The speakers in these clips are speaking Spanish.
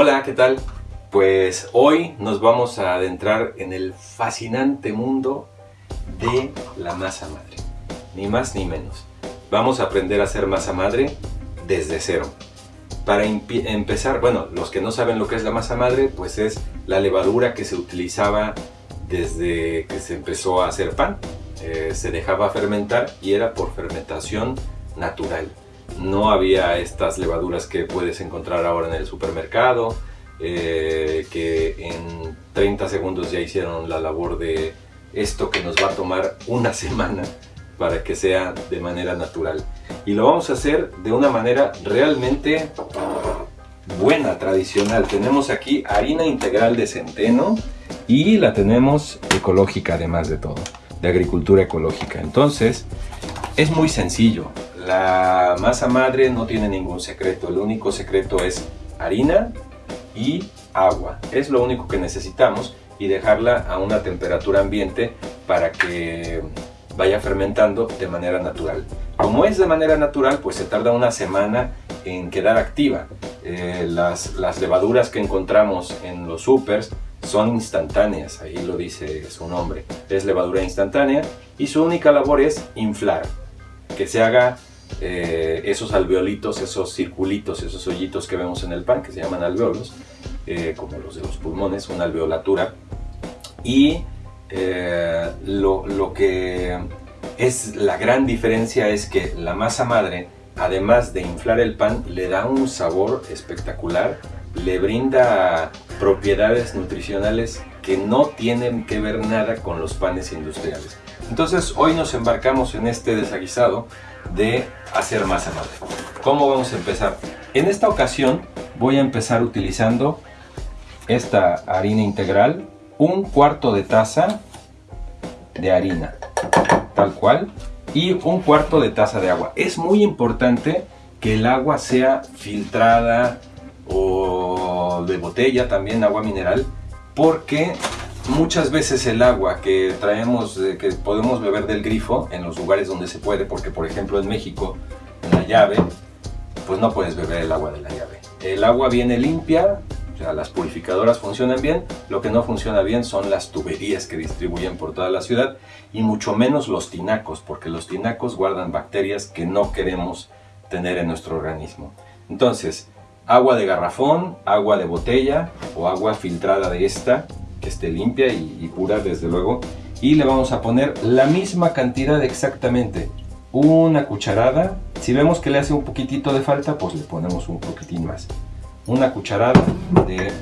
Hola, ¿qué tal? Pues hoy nos vamos a adentrar en el fascinante mundo de la masa madre. Ni más ni menos. Vamos a aprender a hacer masa madre desde cero. Para empezar, bueno, los que no saben lo que es la masa madre, pues es la levadura que se utilizaba desde que se empezó a hacer pan. Eh, se dejaba fermentar y era por fermentación natural. No había estas levaduras que puedes encontrar ahora en el supermercado, eh, que en 30 segundos ya hicieron la labor de esto que nos va a tomar una semana para que sea de manera natural. Y lo vamos a hacer de una manera realmente buena, tradicional. Tenemos aquí harina integral de centeno y la tenemos ecológica además de todo, de agricultura ecológica. Entonces, es muy sencillo. La masa madre no tiene ningún secreto. El único secreto es harina y agua. Es lo único que necesitamos y dejarla a una temperatura ambiente para que vaya fermentando de manera natural. Como es de manera natural, pues se tarda una semana en quedar activa. Eh, las, las, levaduras que encontramos en los supers son instantáneas, ahí lo dice su nombre. Es levadura instantánea y su única labor es inflar, que se haga eh, esos alveolitos, esos circulitos, esos hoyitos que vemos en el pan, que se llaman alveolos, eh, como los de los pulmones, una alveolatura. Y eh, lo, lo, que es la gran diferencia es que la masa madre, además de inflar el pan, le da un sabor espectacular, le brinda propiedades nutricionales que no tienen que ver nada con los panes industriales. Entonces hoy nos embarcamos en este desaguisado de hacer masa madre. ¿Cómo vamos a empezar? En esta ocasión voy a empezar utilizando esta harina integral un cuarto de taza de harina, tal cual, y un cuarto de taza de agua. Es muy importante que el agua sea filtrada o de botella, también agua mineral, porque muchas veces el agua que traemos, que podemos beber del grifo en los lugares donde se puede, porque por ejemplo en México, en la llave, pues no puedes beber el agua de la llave. El agua viene limpia, o sea, las purificadoras funcionan bien, lo que no funciona bien son las tuberías que distribuyen por toda la ciudad y mucho menos los tinacos, porque los tinacos guardan bacterias que no queremos tener en nuestro organismo. Entonces, agua de garrafón, agua de botella o agua filtrada de esta, que esté limpia y, pura desde luego, y le vamos a poner la misma cantidad exactamente, una cucharada, si vemos que le hace un poquitito de falta, pues le ponemos un poquitín más una cucharada de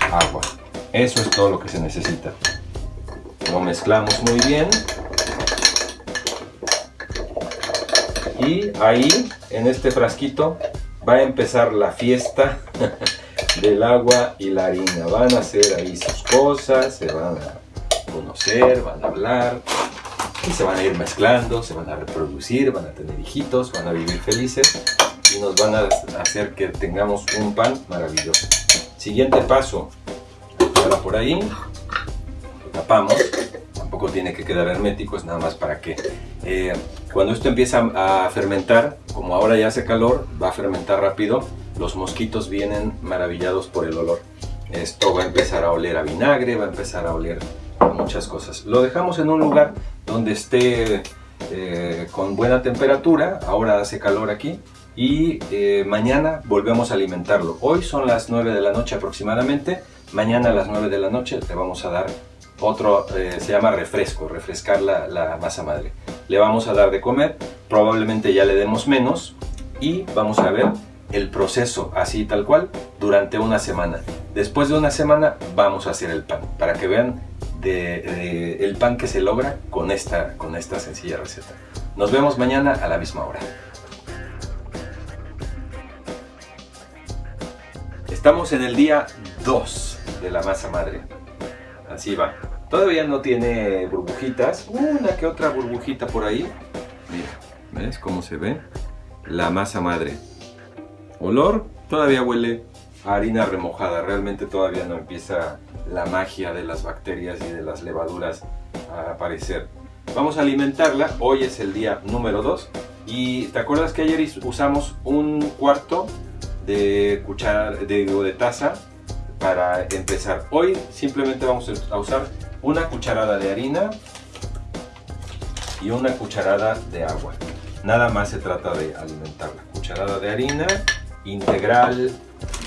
agua. Eso es todo lo que se necesita. Lo mezclamos muy bien. Y ahí, en este frasquito, va a empezar la fiesta del agua y la harina. Van a hacer ahí sus cosas, se van a conocer, van a hablar y se van a ir mezclando, se van a reproducir, van a tener hijitos, van a vivir felices y nos van a hacer que tengamos un pan maravilloso. Siguiente paso, ahora por ahí, lo tapamos, tampoco tiene que quedar hermético, es nada más para que eh, cuando esto empieza a fermentar, como ahora ya hace calor, va a fermentar rápido, los mosquitos vienen maravillados por el olor. Esto va a empezar a oler a vinagre, va a empezar a oler muchas cosas. Lo dejamos en un lugar donde esté eh, con buena temperatura, ahora hace calor aquí, y eh, mañana volvemos a alimentarlo. Hoy son las 9 de la noche aproximadamente, mañana a las 9 de la noche te vamos a dar otro, eh, se llama refresco, refrescar la, masa madre. Le vamos a dar de comer, probablemente ya le demos menos y vamos a ver el proceso así tal cual durante una semana. Después de una semana vamos a hacer el pan, para que vean de, el pan que se logra con esta, con esta sencilla receta. Nos vemos mañana a la misma hora. Estamos en el día 2 de la masa madre. Así va. Todavía no tiene burbujitas. Una que otra burbujita por ahí. Mira, ¿ves cómo se ve? La masa madre. Olor, todavía huele a harina remojada. Realmente todavía no empieza la magia de las bacterias y de las levaduras a aparecer. Vamos a alimentarla. Hoy es el día número 2. Y ¿te acuerdas que ayer usamos un cuarto de cuchara, de, de taza para empezar. Hoy simplemente vamos a usar una cucharada de harina y una cucharada de agua. Nada más se trata de alimentarla. Cucharada de harina integral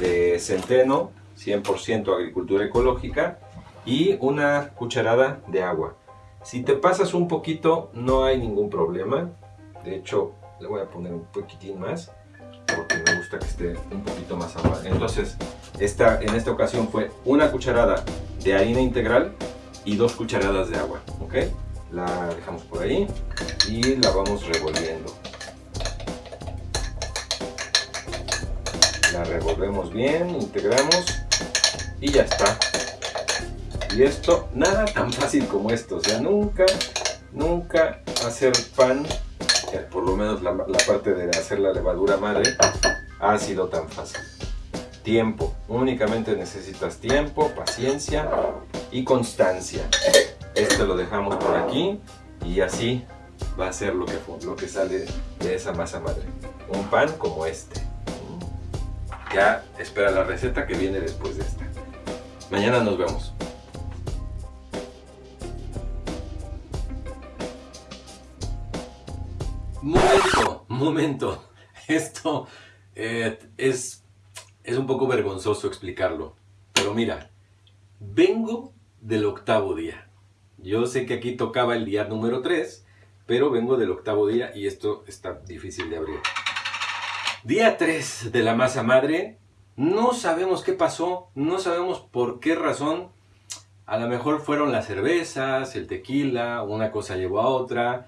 de centeno, 100% agricultura ecológica y una cucharada de agua. Si te pasas un poquito no hay ningún problema. De hecho, le voy a poner un poquitín más porque me gusta que esté un poquito más agua. Entonces, esta, en esta ocasión fue una cucharada de harina integral y dos cucharadas de agua. ¿ok? La dejamos por ahí y la vamos revolviendo. Revolvemos bien, integramos y ya está. Y esto, nada tan fácil como esto. O sea, nunca, nunca hacer pan, por lo menos la, la parte de hacer la levadura madre, ha sido tan fácil. Tiempo, únicamente necesitas tiempo, paciencia y constancia. Este lo dejamos por aquí y así va a ser lo que, lo que sale de esa masa madre. Un pan como este. Ya espera la receta que viene después de esta. Mañana nos vemos. Momento, momento. Esto eh, es, es un poco vergonzoso explicarlo. Pero mira, vengo del octavo día. Yo sé que aquí tocaba el día número 3, pero vengo del octavo día y esto está difícil de abrir. Día 3 de la masa madre. No sabemos qué pasó, no sabemos por qué razón. A lo mejor fueron las cervezas, el tequila, una cosa llevó a otra.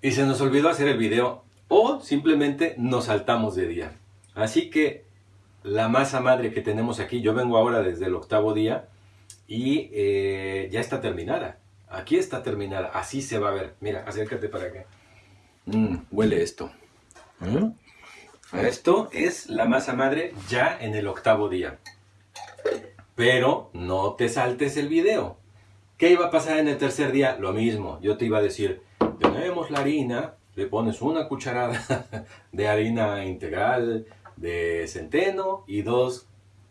Y se nos olvidó hacer el video. O simplemente nos saltamos de día. Así que la masa madre que tenemos aquí, yo vengo ahora desde el octavo día y eh, ya está terminada. Aquí está terminada, así se va a ver. Mira, acércate para acá. Mm, huele esto. ¿Mm? Esto es la masa madre ya en el octavo día. Pero no te saltes el video. ¿Qué iba a pasar en el tercer día? Lo mismo. Yo te iba a decir, tenemos la harina, le pones una cucharada de harina integral de centeno y dos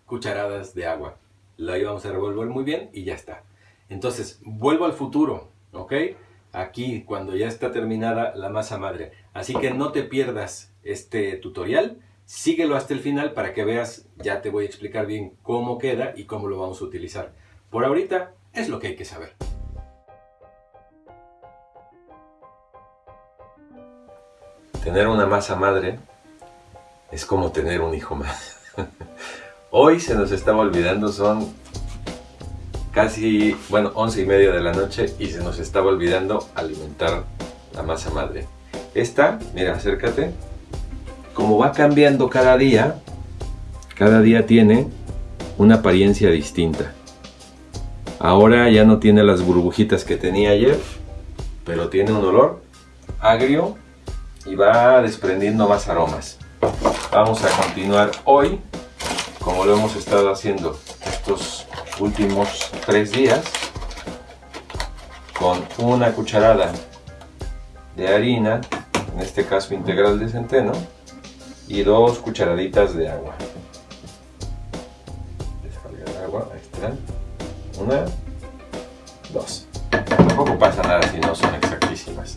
cucharadas de agua. La íbamos a revolver muy bien y ya está. Entonces, vuelvo al futuro, ¿ok? Aquí, cuando ya está terminada la masa madre. Así que no te pierdas este tutorial. Síguelo hasta el final para que veas, ya te voy a explicar bien cómo queda y cómo lo vamos a utilizar. Por ahorita es lo que hay que saber. Tener una masa madre es como tener un hijo más. Hoy se nos estaba olvidando, son casi, bueno, once y media de la noche y se nos estaba olvidando alimentar la masa madre. Esta, mira, acércate, como va cambiando cada día, cada día tiene una apariencia distinta. Ahora ya no tiene las burbujitas que tenía ayer, pero tiene un olor agrio y va desprendiendo más aromas. Vamos a continuar hoy, como lo hemos estado haciendo estos últimos tres días, con una cucharada de harina, en este caso integral de centeno, y dos cucharaditas de agua. Descargar agua, ahí están. Una, dos. Tampoco pasa nada si no son exactísimas.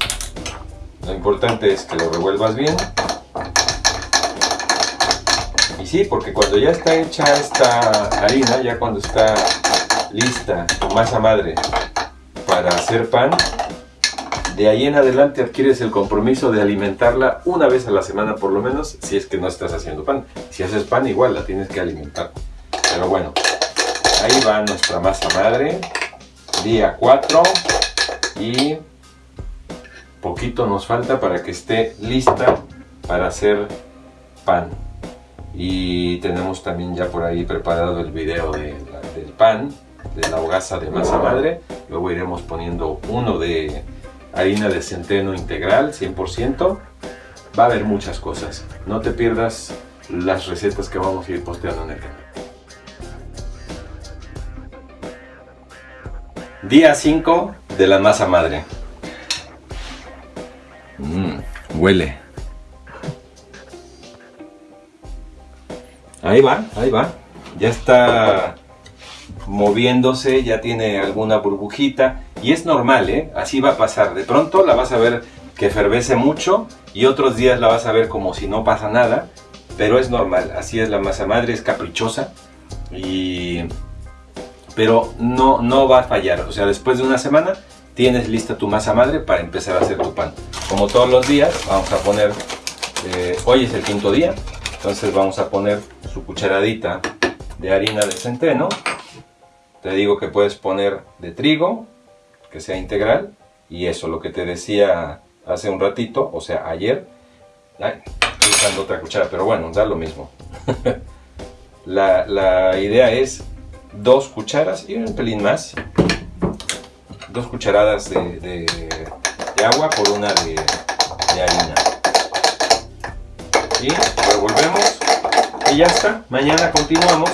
Lo importante es que lo revuelvas bien. Y sí, porque cuando ya está hecha esta harina, ya cuando está lista tu masa madre para hacer pan, de ahí en adelante adquieres el compromiso de alimentarla una vez a la semana por lo menos, si es que no estás haciendo pan. Si haces pan igual la tienes que alimentar. Pero bueno, ahí va nuestra masa madre, día 4 y poquito nos falta para que esté lista para hacer pan. Y tenemos también ya por ahí preparado el video del pan, de la hogaza de masa madre. Luego iremos poniendo uno de harina de centeno integral 100%. Va a haber muchas cosas. No te pierdas las recetas que vamos a ir posteando en el canal. Día 5 de la masa madre. Mmm, huele. Ahí va, ahí va. ya está moviéndose, ya tiene alguna burbujita y es normal, ¿eh? Así va a pasar. De pronto la vas a ver que fervece mucho y otros días la vas a ver como si no pasa nada, pero es normal. Así es la masa madre, es caprichosa y pero no, no va a fallar. O sea, después de una semana tienes lista tu masa madre para empezar a hacer tu pan. Como todos los días, vamos a poner, eh, hoy es el quinto día, entonces vamos a poner su cucharadita de harina de centeno. Te digo que puedes poner de trigo, que sea integral, y eso, lo que te decía hace un ratito, o sea, ayer. estoy usando otra cuchara, pero bueno, da lo mismo. la, la idea es dos cucharas y un pelín más. Dos cucharadas de, agua por una de, harina. Y revolvemos. Y ya está. Mañana continuamos.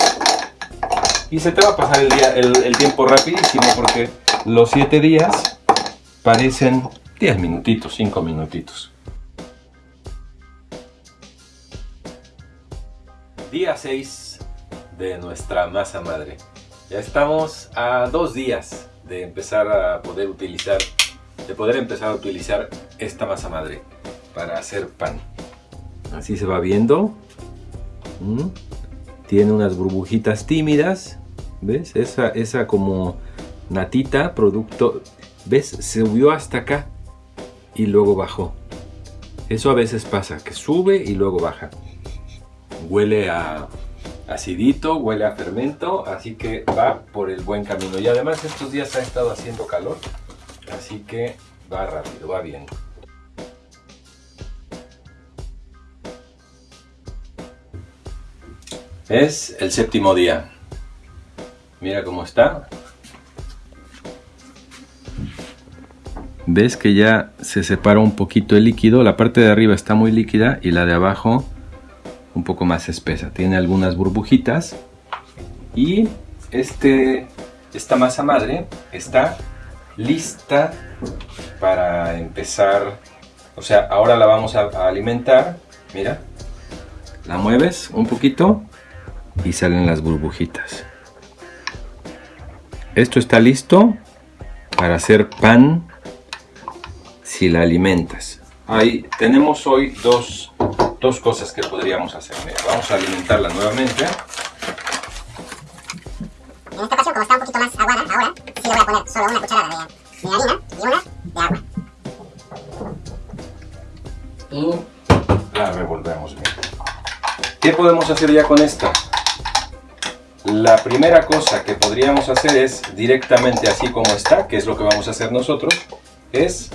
Y se te va a pasar el, día, el, tiempo rapidísimo porque los 7 días parecen 10 minutitos, 5 minutitos. Día 6 de nuestra masa madre. Ya estamos a dos días de empezar a poder utilizar, de poder empezar a utilizar esta masa madre para hacer pan. Así se va viendo. Mm. Tiene unas burbujitas tímidas. ¿Ves? Esa, esa como natita, producto. ¿Ves? Se subió hasta acá y luego bajó. Eso a veces pasa, que sube y luego baja. Huele a acidito, huele a fermento, así que va por el buen camino. Y además estos días ha estado haciendo calor, así que va rápido, va bien. Es el séptimo día. Mira cómo está. Ves que ya se separa un poquito el líquido. La parte de arriba está muy líquida y la de abajo un poco más espesa. Tiene algunas burbujitas y este, esta masa madre está lista para empezar. O sea, ahora la vamos a, alimentar. Mira, la mueves un poquito y salen las burbujitas. Esto está listo para hacer pan si la alimentas. Ahí tenemos hoy dos dos cosas que podríamos hacer. vamos a alimentarla nuevamente. En esta ocasión, como está un poquito más aguada ahora, sí le voy a poner solo una cucharada de, de harina y una de agua. Y la revolvemos bien. ¿Qué podemos hacer ya con esta? La primera cosa que podríamos hacer es directamente así como está, que es lo que vamos a hacer nosotros, es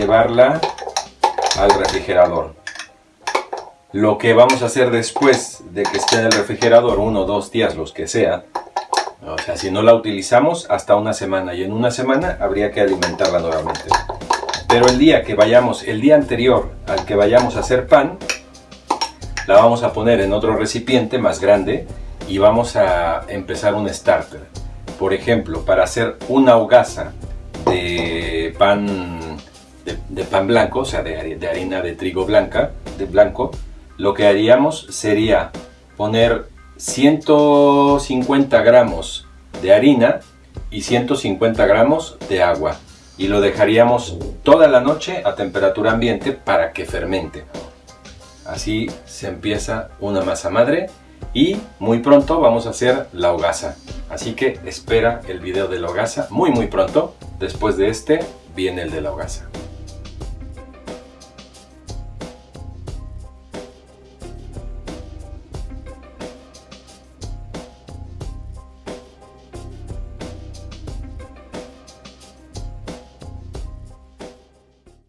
llevarla al refrigerador. Lo que vamos a hacer después de que esté en el refrigerador, uno o dos días, los que sea, o sea, si no la utilizamos, hasta una semana. Y en una semana habría que alimentarla nuevamente. Pero el día que vayamos, el día anterior al que vayamos a hacer pan, la vamos a poner en otro recipiente más grande y vamos a empezar un starter. Por ejemplo, para hacer una hogaza de pan, de, pan blanco, o sea, de, de harina de trigo blanca, de blanco, lo que haríamos sería poner 150 gramos de harina y 150 gramos de agua y lo dejaríamos toda la noche a temperatura ambiente para que fermente. Así se empieza una masa madre y muy pronto vamos a hacer la hogaza. Así que espera el video de la hogaza muy muy pronto. Después de este viene el de la hogaza.